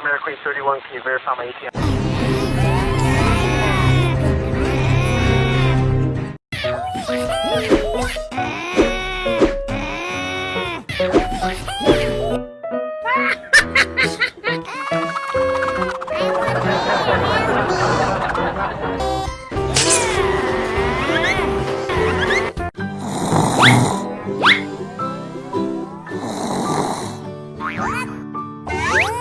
Four Queen 31, can you verify my ATM?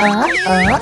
ở ở